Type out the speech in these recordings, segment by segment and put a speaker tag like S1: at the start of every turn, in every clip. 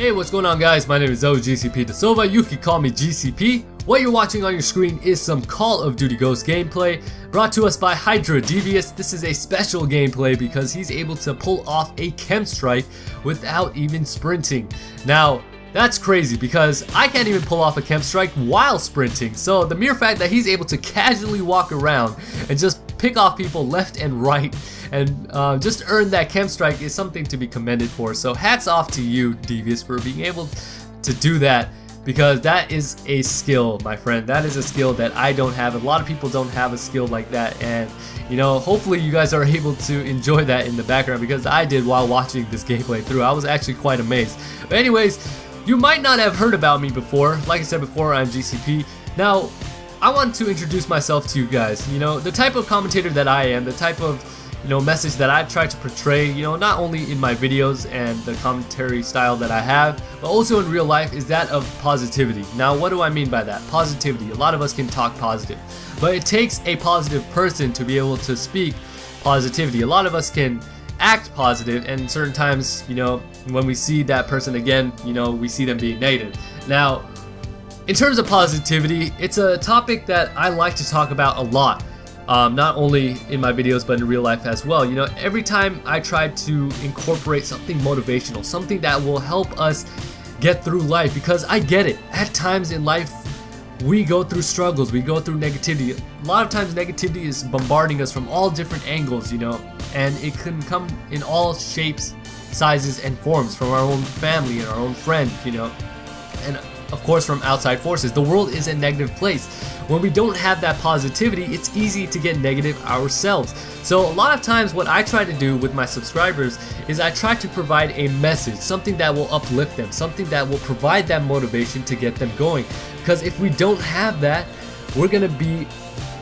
S1: Hey, what's going on guys? My name is OGCP De Silva. You can call me GCP. What you're watching on your screen is some Call of Duty Ghost gameplay brought to us by Hydra Devious. This is a special gameplay because he's able to pull off a KEM strike without even sprinting. Now, that's crazy because I can't even pull off a KEM strike while sprinting. So the mere fact that he's able to casually walk around and just pick off people left and right and uh, just earn that KEM strike is something to be commended for. So hats off to you, Devious, for being able to do that because that is a skill, my friend. That is a skill that I don't have. A lot of people don't have a skill like that, and you know, hopefully you guys are able to enjoy that in the background because I did while watching this gameplay through. I was actually quite amazed. But anyways, you might not have heard about me before. Like I said before, I'm GCP. Now, I want to introduce myself to you guys. You know, the type of commentator that I am, the type of you know, message that I've tried to portray, you know, not only in my videos and the commentary style that I have, but also in real life is that of positivity. Now, what do I mean by that? Positivity. A lot of us can talk positive, but it takes a positive person to be able to speak positivity. A lot of us can act positive and certain times, you know, when we see that person again, you know, we see them being negative. Now, in terms of positivity, it's a topic that I like to talk about a lot um, not only in my videos but in real life as well. You know, every time I try to incorporate something motivational, something that will help us get through life because I get it. At times in life, we go through struggles, we go through negativity. A lot of times negativity is bombarding us from all different angles, you know, and it can come in all shapes, sizes, and forms from our own family and our own friends, you know, and of course from outside forces. The world is a negative place. When we don't have that positivity, it's easy to get negative ourselves. So a lot of times what I try to do with my subscribers is I try to provide a message, something that will uplift them, something that will provide that motivation to get them going. Because if we don't have that, we're gonna be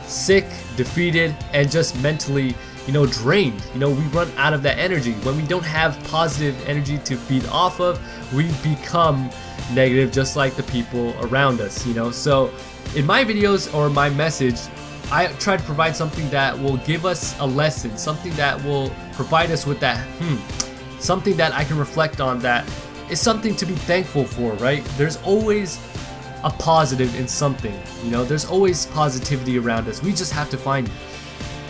S1: sick, defeated, and just mentally you know, drained. You know, we run out of that energy. When we don't have positive energy to feed off of, we become negative just like the people around us, you know. So in my videos or my message, I try to provide something that will give us a lesson, something that will provide us with that, hmm, something that I can reflect on that is something to be thankful for, right? There's always a positive in something, you know, there's always positivity around us. We just have to find it.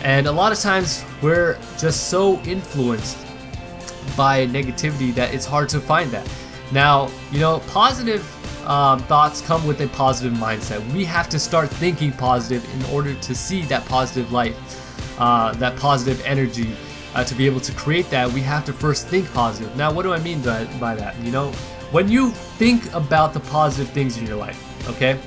S1: And a lot of times we're just so influenced by negativity that it's hard to find that. Now, you know, positive um, thoughts come with a positive mindset. We have to start thinking positive in order to see that positive light, uh, that positive energy. Uh, to be able to create that, we have to first think positive. Now, what do I mean by, by that? You know, when you think about the positive things in your life, okay?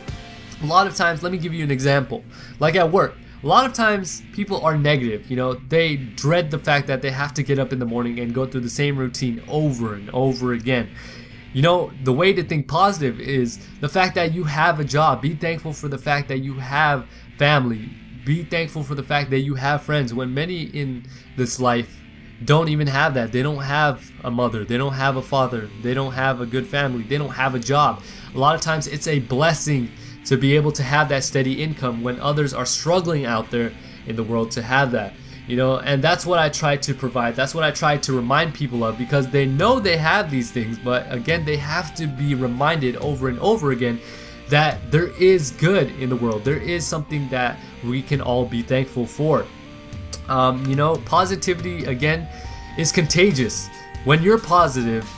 S1: A lot of times, let me give you an example. Like at work, a lot of times people are negative, you know, they dread the fact that they have to get up in the morning and go through the same routine over and over again. You know, the way to think positive is the fact that you have a job. Be thankful for the fact that you have family. Be thankful for the fact that you have friends. When many in this life don't even have that. They don't have a mother. They don't have a father. They don't have a good family. They don't have a job. A lot of times it's a blessing to be able to have that steady income when others are struggling out there in the world to have that you know and that's what i try to provide. That's what i try to remind people of because they know they have these things but again they have to be reminded over and over again that there is good in the world. There is something that we can all be thankful for. Um, you know positivity again is contagious. When you're positive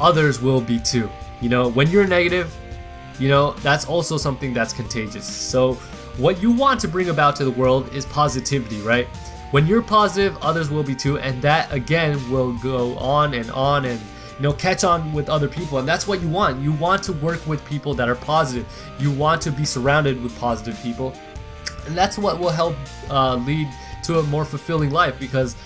S1: others will be too. You know when you're negative you know that's also something that's contagious. So what you want to bring about to the world is positivity, right? When you're positive, others will be too, and that again will go on and on and you know catch on with other people and that's what you want. You want to work with people that are positive. You want to be surrounded with positive people and that's what will help uh, lead to a more fulfilling life because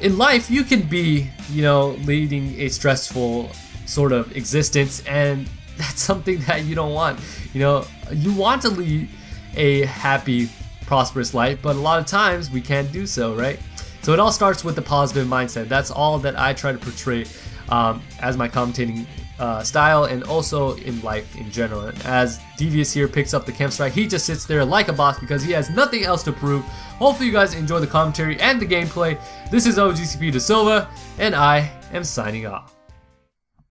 S1: in life you can be you know leading a stressful sort of existence and that's something that you don't want. You know you want to lead a happy, prosperous life, but a lot of times we can't do so, right? So it all starts with the positive mindset. That's all that I try to portray um, as my commentating uh, style and also in life in general. And as Devious here picks up the KEM strike, he just sits there like a boss because he has nothing else to prove. Hopefully you guys enjoy the commentary and the gameplay. This is OGCP De Silva, and I am signing off.